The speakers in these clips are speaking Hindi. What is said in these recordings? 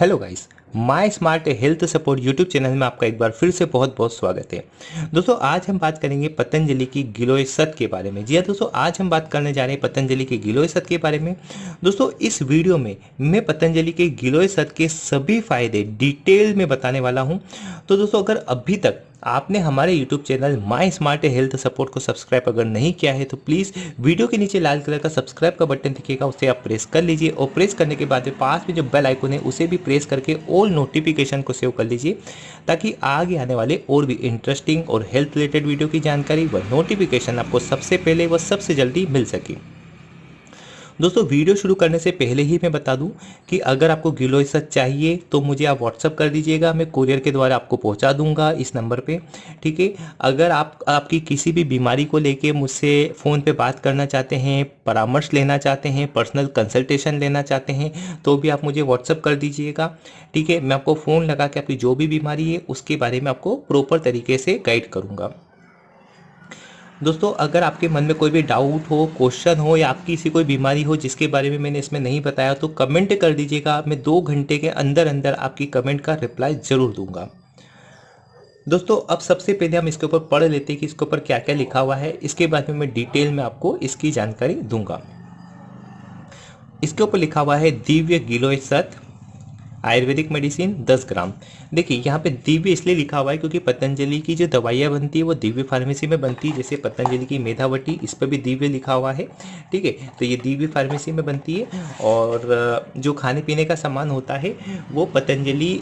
Hello guys my smart health support YouTube channel में आपका एक बार फिर से बहुत बहुत स्वागत है। दोस्तों, आज हम बात करेंगे पतंजलि की गिलोय सत के बारे में। जी हाँ दोस्तों, आज हम बात करने जा रहे हैं पतंजलि के गिलोय सत के बारे में। दोस्तों, इस वीडियो में मैं पतंजलि के गिलोय सत के सभी फ़ायदे डिटेल में बताने वाला हूँ। तो दोस्तों, अगर अभी तक आपने हमारे YouTube channel my smart health support को सब्सक्राइब अगर नहीं किया है तो प्लीज़ वीडियो के नीचे लाल कलर का सब्सक्राइब का बटन दिखेगा, उसे आप प्रेस कर लीजिए और प्रेस करने के बाद पास में जो बेल आइकन है, उसे भी प्रेस करके ऑल नोटिफिकेशन को सेव कर लीजिए, ताकि आगे आने वाले और भी इंटरेस्टिंग और हेल्थ रिलेटेड वीडियो की जानकारी व नोटिफिकेशन आपको सबसे पहले व सबसे जल्दी मिल सके। दोस्तों, वीडियो शुरू करने से पहले ही मैं बता दूँ कि अगर आपको गिलोय सच चाहिए तो मुझे आप व्हाट्सअप कर दीजिएगा, मैं कुरियर के द्वारा आपको पहुँचा दूँगा इस नंबर पे, ठीक है? अगर आप, आपकी किसी भी बीमारी को लेके मुझसे फ़ोन पे बात करना चाहते हैं, परामर्श लेना चाहते हैं पर्सनल कंसल्टेशन लेना चाहते हैं तो भी आप मुझे व्हाट्सअप कर दीजिएगा, ठीक है? मैं आपको फ़ोन लगा के आपकी जो भी बीमारी है, उसके बारे में आपको प्रॉपर तरीके से गाइड करूँगा। दोस्तों, अगर आपके मन में कोई भी डाउट हो क्वेश्चन हो या आपकी किसी कोई बीमारी हो जिसके बारे में मैंने इसमें नहीं बताया तो कमेंट कर दीजिएगा। मैं दो घंटे के अंदर अंदर आपकी कमेंट का रिप्लाई ज़रूर दूँगा। दोस्तों, अब सबसे पहले हम इसके ऊपर पढ़ लेते हैं कि इसके ऊपर क्या क्या लिखा हुआ है। इसके बाद में मैं डिटेल में आपको इसकी जानकारी दूँगा। इसके ऊपर लिखा हुआ है, दिव्य गिलोय सत आयुर्वेदिक मेडिसिन 10 ग्राम। देखिए, यहाँ पे दिव्य इसलिए लिखा हुआ है क्योंकि पतंजलि की जो दवाइयाँ बनती है, वो दिव्य फार्मेसी में बनती है, जैसे पतंजलि की मेधावटी, इस पर भी दिव्य लिखा हुआ है, ठीक है? तो ये दिव्य फार्मेसी में बनती है और जो खाने पीने का सामान होता है, वो पतंजलि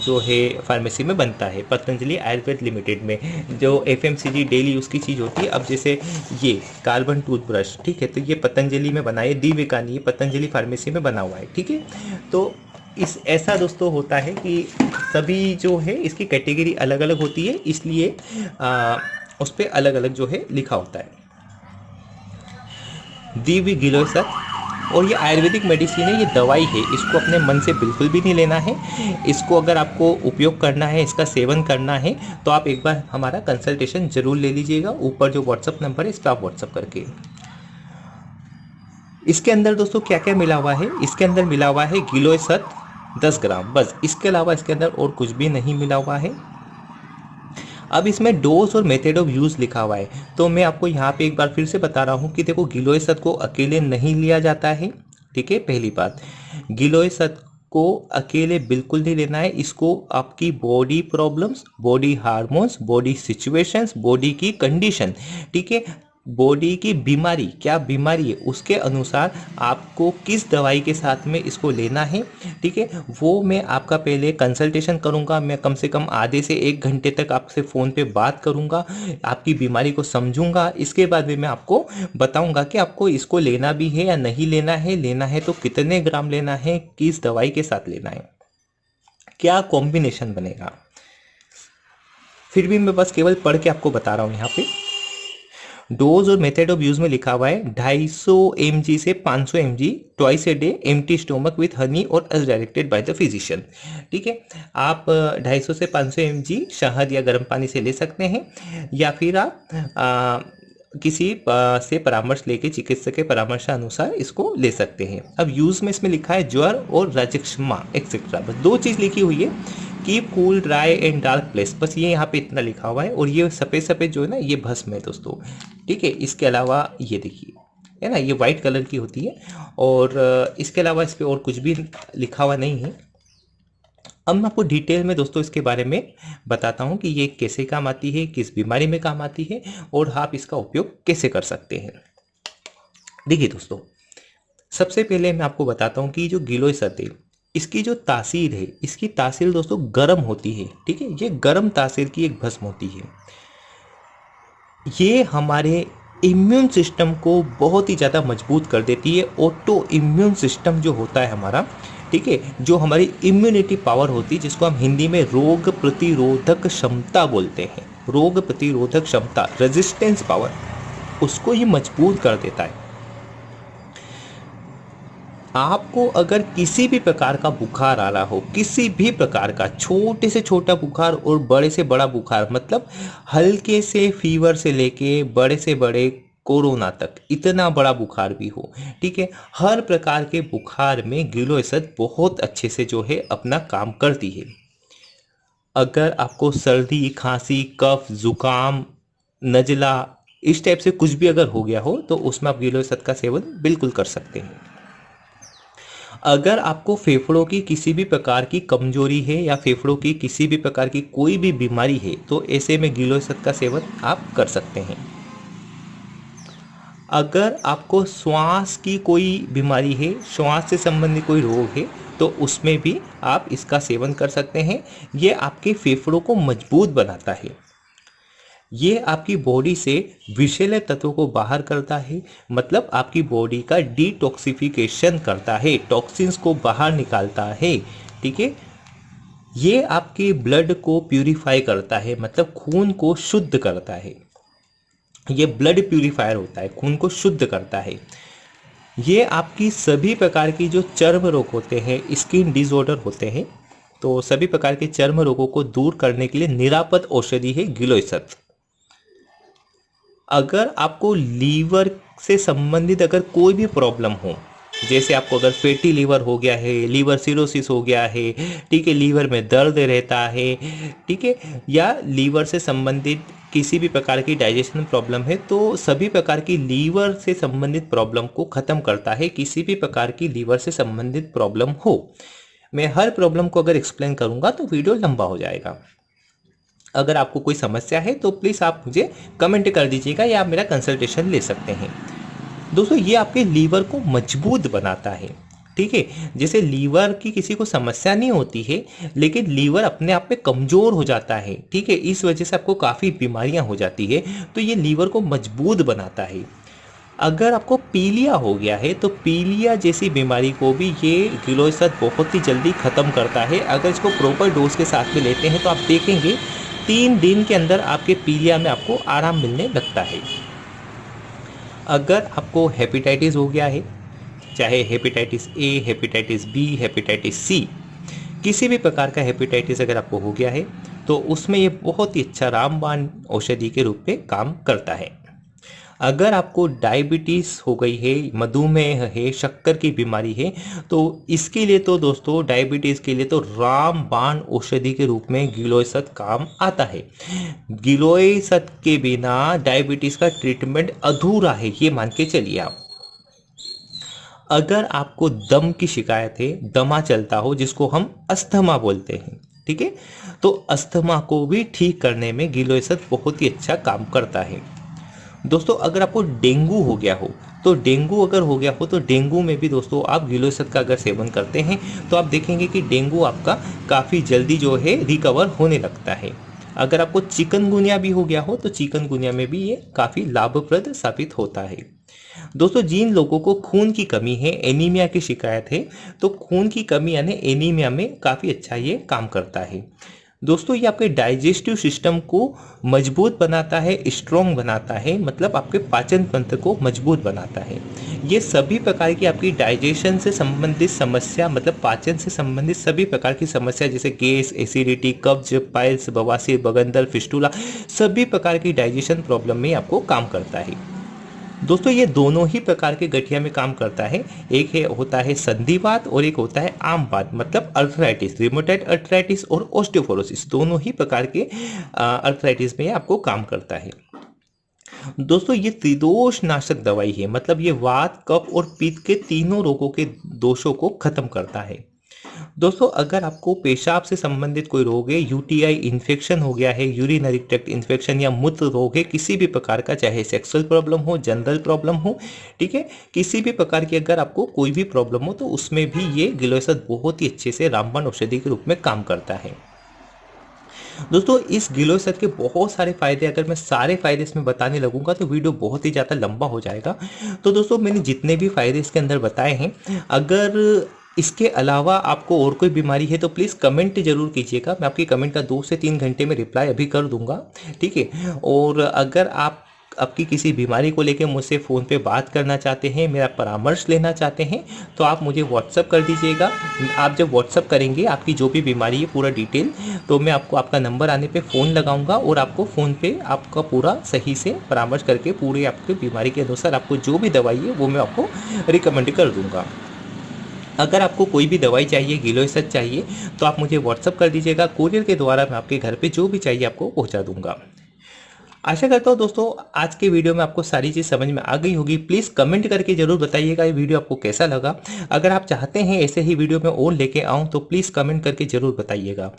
जो है फार्मेसी में बनता है, पतंजलि आयुर्वेद लिमिटेड में। जो एफएमसीजी डेली यूज़ की चीज़ होती है, अब जैसे ये कार्बन टूथब्रश ठीक है? तो ये पतंजलि में बनाए दिव्य का नहीं पतंजलि फार्मेसी में बना हुआ है, ठीक है? तो इस ऐसा दोस्तों होता है कि सभी जो है इसकी कैटेगरी अलग अलग होती है, इसलिए उस पर अलग अलग जो है लिखा होता है। दिव्य गिलोसत और ये आयुर्वेदिक मेडिसिन है, ये दवाई है, इसको अपने मन से बिल्कुल भी नहीं लेना है। इसको अगर आपको उपयोग करना है, इसका सेवन करना है तो आप एक बार हमारा कंसल्टेशन ज़रूर ले लीजिएगा। ऊपर जो व्हाट्सअप नंबर है इस पर आप व्हाट्सअप करके। इसके अंदर दोस्तों क्या क्या मिला हुआ है? इसके अंदर मिला हुआ है गिलोय सत दस ग्राम। बस, इसके अलावा इसके अंदर और कुछ भी नहीं मिला हुआ है। अब इसमें डोज और मेथड ऑफ़ यूज़ लिखा हुआ है। तो मैं आपको यहाँ पे एक बार फिर से बता रहा हूँ कि देखो गिलोय सत को अकेले नहीं लिया जाता है। ठीक है, पहली बात। गिलोय सत को अकेले बिल्कुल नहीं लेना है। इसको आपकी body problems body hormones body situations body की कंडीशन ठीक है बॉडी की बीमारी, क्या बीमारी है, उसके अनुसार आपको किस दवाई के साथ में इसको लेना है, ठीक है? वो मैं आपका पहले कंसल्टेशन करूँगा, मैं कम से कम आधे से एक घंटे तक आपसे फ़ोन पे बात करूँगा, आपकी बीमारी को समझूँगा, इसके बाद में मैं आपको बताऊँगा कि आपको इसको लेना भी है या नहीं लेना है लेना है तो कितने ग्राम लेना है, किस दवाई के साथ लेना है, क्या कॉम्बिनेशन बनेगा। फिर भी मैं बस केवल पढ़ के आपको बता रहा हूँ यहाँ पे। डोज और मेथड ऑफ़ यूज़ में लिखा हुआ है 250 सौ से 500 सौ M G twice a day empty stomach with honey और as directed by the physician ठीक है? आप 250 से 500 सौ एम जी शहद या गर्म पानी से ले सकते हैं या फिर आप आ, किसी से परामर्श लेके चिकित्सक के परामर्श अनुसार इसको ले सकते हैं। अब यूज़ में इसमें लिखा है ज्वर और राजक्षमा एक्सेट्रा बस दो चीज़ लिखी हुई है। Keep cool dry and dark place बस ये यहाँ पे इतना लिखा हुआ है और ये सफ़ेद सफ़ेद जो है ना, ये भस्म है दोस्तों। ठीक है, इसके अलावा ये देखिए, है ना, ये वाइट कलर की होती है और इसके अलावा इस पर और कुछ भी लिखा हुआ नहीं है। अब मैं आपको डिटेल में दोस्तों इसके बारे में बताता हूँ कि ये कैसे काम आती है, किस बीमारी में काम आती है और आप इसका उपयोग कैसे कर सकते हैं। देखिए दोस्तों, सबसे पहले मैं आपको बताता हूँ कि जो गिलोय सतह इसकी जो तासीर है, इसकी तासीर दोस्तों गर्म होती है, ठीक है? ये गर्म तासीर की एक भस्म होती है। ये हमारे इम्यून सिस्टम को बहुत ही ज़्यादा मज़बूत कर देती है ऑटो इम्यून सिस्टम जो होता है हमारा, ठीक है? जो हमारी इम्यूनिटी पावर होती है, जिसको हम हिंदी में रोग प्रतिरोधक क्षमता बोलते हैं। रोग प्रतिरोधक क्षमता रेजिस्टेंस पावर उसको ही मज़बूत कर देता है। आपको अगर किसी भी प्रकार का बुखार आ रहा हो, किसी भी प्रकार का, छोटे से छोटा बुखार और बड़े से बड़ा बुखार मतलब हल्के से फीवर से लेके बड़े से बड़े कोरोना तक, इतना बड़ा बुखार भी हो, ठीक है? हर प्रकार के बुखार में गिलोयसत बहुत अच्छे से जो है अपना काम करती है। अगर आपको सर्दी, खांसी, कफ, जुकाम, नजला, इस टाइप से कुछ भी अगर हो गया हो तो उसमें आप गिलोयसत का सेवन बिल्कुल कर सकते हैं। अगर आपको फेफड़ों की किसी भी प्रकार की कमज़ोरी है या फेफड़ों की किसी भी प्रकार की कोई भी बीमारी है तो ऐसे में गिलोयसत का सेवन आप कर सकते हैं। अगर आपको श्वास की कोई बीमारी है, श्वास से संबंधित कोई रोग है तो उसमें भी आप इसका सेवन कर सकते हैं। ये आपके फेफड़ों को मज़बूत बनाता है। ये आपकी बॉडी से विषैले तत्वों को बाहर करता है मतलब आपकी बॉडी का डिटॉक्सिफिकेशन करता है टॉक्सिन्स को बाहर निकालता है, ठीक है? ये आपके ब्लड को प्यूरिफाई करता है मतलब खून को शुद्ध करता है। ये ब्लड प्यूरिफायर होता है, खून को शुद्ध करता है। ये आपकी सभी प्रकार की जो चर्म रोग होते हैं स्किन डिसऑर्डर होते हैं तो सभी प्रकार के चर्म रोगों को दूर करने के लिए निरापद औषधि है गिलोइसत अगर आपको लीवर से संबंधित अगर कोई भी प्रॉब्लम हो, जैसे आपको अगर फैटी लीवर हो गया है, लीवर सिरोसिस हो गया है, ठीक है, लीवर में दर्द रहता है, ठीक है, या लीवर से संबंधित किसी भी प्रकार की डाइजेशन प्रॉब्लम है तो सभी प्रकार की लीवर से संबंधित प्रॉब्लम को ख़त्म करता है, किसी भी प्रकार की लीवर से संबंधित प्रॉब्लम हो। मैं हर प्रॉब्लम को अगर एक्सप्लेन करूँगा तो वीडियो लंबा हो जाएगा। अगर आपको कोई समस्या है तो प्लीज़ आप मुझे कमेंट कर दीजिएगा या आप मेरा कंसल्टेशन ले सकते हैं। दोस्तों, ये आपके लीवर को मज़बूत बनाता है, ठीक है? जैसे लीवर की किसी को समस्या नहीं होती है, लेकिन लीवर अपने आप में कमज़ोर हो जाता है, ठीक है? इस वजह से आपको काफ़ी बीमारियाँ हो जाती है तो ये लीवर को मज़बूत बनाता है। अगर आपको पीलिया हो गया है तो पीलिया जैसी बीमारी को भी ये गिलोसत बहुत ही जल्दी ख़त्म करता है। अगर इसको प्रॉपर डोज के साथ में लेते हैं तो आप देखेंगे तीन दिन के अंदर आपके पीलिया में आपको आराम मिलने लगता है। अगर आपको हेपेटाइटिस हो गया है, चाहे hepatitis A hepatitis B hepatitis C किसी भी प्रकार का हेपेटाइटिस अगर आपको हो गया है तो उसमें ये बहुत ही अच्छा रामबाण औषधि के रूप में काम करता है। अगर आपको डायबिटीज़ हो गई है, मधुमेह है, शक्कर की बीमारी है तो इसके लिए तो दोस्तों, डायबिटीज़ के लिए तो रामबाण औषधि के रूप में गिलोयसत काम आता है। गिलोयसत के बिना डायबिटीज़ का ट्रीटमेंट अधूरा है, ये मान के चलिए आप। अगर आपको दम की शिकायत है, दमा चलता हो, जिसको हम अस्थमा बोलते हैं, ठीक है? तो अस्थमा को भी ठीक करने में गिलोयसत बहुत ही अच्छा काम करता है। दोस्तों, अगर आपको डेंगू हो गया हो तो डेंगू अगर हो गया हो तो डेंगू में भी दोस्तों आप गिलोसत का अगर सेवन करते हैं तो आप देखेंगे कि डेंगू आपका काफ़ी जल्दी जो है रिकवर होने लगता है। अगर आपको चिकनगुनिया भी हो गया हो तो चिकनगुनिया में भी ये काफ़ी लाभप्रद साबित होता है। दोस्तों, जिन लोगों को खून की कमी है, एनीमिया की शिकायत है तो खून की कमी यानी एनीमिया में काफ़ी अच्छा ये काम करता है। दोस्तों, ये आपके डाइजेस्टिव सिस्टम को मज़बूत बनाता है स्ट्रॉन्ग बनाता है मतलब आपके पाचन तंत्र को मज़बूत बनाता है। ये सभी प्रकार की आपकी डाइजेशन से संबंधित समस्या मतलब पाचन से संबंधित सभी प्रकार की समस्या, जैसे गैस एसिडिटी कब्ज पाइल्स बवासीर, बगंदर फिस्टूला सभी प्रकार की डाइजेशन प्रॉब्लम में आपको काम करता है। दोस्तों, ये दोनों ही प्रकार के गठिया में काम करता है। एक है, होता है संधिवात और एक होता है आमवात मतलब अर्थराइटिस रिमोटाइड अर्थराइटिस और ऑस्टियोफोरोसिस दोनों ही प्रकार के अर्थराइटिस में आपको काम करता है। दोस्तों, ये त्रिदोष नाशक दवाई है मतलब ये वात, कफ और पित्त के तीनों रोगों के दोषों को खत्म करता है। दोस्तों, अगर आपको पेशाब से संबंधित कोई रोग है यूटीआई इन्फेक्शन हो गया है यूरिनरी ट्रैक्ट इन्फेक्शन या मूत्र रोग है, किसी भी प्रकार का, चाहे सेक्सुअल प्रॉब्लम हो जनरल प्रॉब्लम हो, ठीक है? किसी भी प्रकार की अगर आपको कोई भी प्रॉब्लम हो तो उसमें भी ये गिलोसत बहुत ही अच्छे से रामबाण औषधि के रूप में काम करता है। दोस्तों, इस गिलोसत के बहुत सारे फ़ायदे, अगर मैं सारे फ़ायदे इसमें बताने लगूँगा तो वीडियो बहुत ही ज़्यादा लंबा हो जाएगा। तो दोस्तों, मैंने जितने भी फ़ायदे इसके अंदर बताए हैं, अगर इसके अलावा आपको और कोई बीमारी है तो प्लीज़ कमेंट ज़रूर कीजिएगा। मैं आपकी कमेंट का दो से तीन घंटे में रिप्लाई अभी कर दूँगा, ठीक है? और अगर आप, आपकी किसी बीमारी को लेकर मुझसे फ़ोन पे बात करना चाहते हैं, मेरा परामर्श लेना चाहते हैं तो आप मुझे व्हाट्सअप कर दीजिएगा। आप जब व्हाट्सअप करेंगे, आपकी जो भी बीमारी है, पूरा डिटेल तो मैं आपको, आपका नंबर आने पे फ़ोन लगाऊँगा और आपको फ़ोन पे आपका पूरा सही से परामर्श करके पूरे आपके बीमारी के अनुसार आपको जो भी दवाई है, वो मैं आपको रिकमेंड कर दूँगा। अगर आपको कोई भी दवाई चाहिए गिलोसत चाहिए तो आप मुझे व्हाट्सअप कर दीजिएगा। कोरियर के द्वारा मैं आपके घर पर जो भी चाहिए आपको पहुँचा दूँगा। आशा करता हूँ दोस्तों, आज के वीडियो में आपको सारी चीज़ समझ में आ गई होगी। प्लीज़ कमेंट करके ज़रूर बताइएगा ये वीडियो आपको कैसा लगा। अगर आप चाहते हैं ऐसे ही वीडियो में और लेके आऊँ तो प्लीज़ कमेंट करके ज़रूर बताइएगा।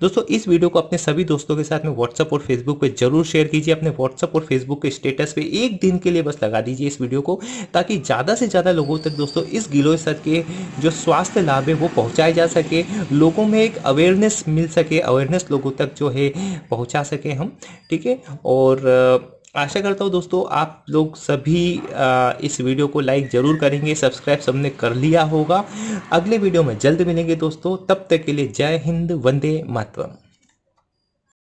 दोस्तों, इस वीडियो को अपने सभी दोस्तों के साथ में व्हाट्सअप और फेसबुक पर ज़रूर शेयर कीजिए। अपने व्हाट्सअप और फेसबुक के स्टेटस पर एक दिन के लिए बस लगा दीजिए इस वीडियो को, ताकि ज़्यादा से ज़्यादा लोगों तक दोस्तों इस गिलोय सर के जो स्वास्थ्य लाभ है वो पहुँचाए जा सके, लोगों में एक अवेयरनेस मिल सके अवेयरनेस लोगों तक जो है पहुँचा सके हम, ठीक है? और और आशा करता हूँ दोस्तों आप लोग सभी इस वीडियो को लाइक ज़रूर करेंगे, सब्सक्राइब सबने कर लिया होगा। अगले वीडियो में जल्द मिलेंगे दोस्तों, तब तक के लिए जय हिंद, वंदे मातरम।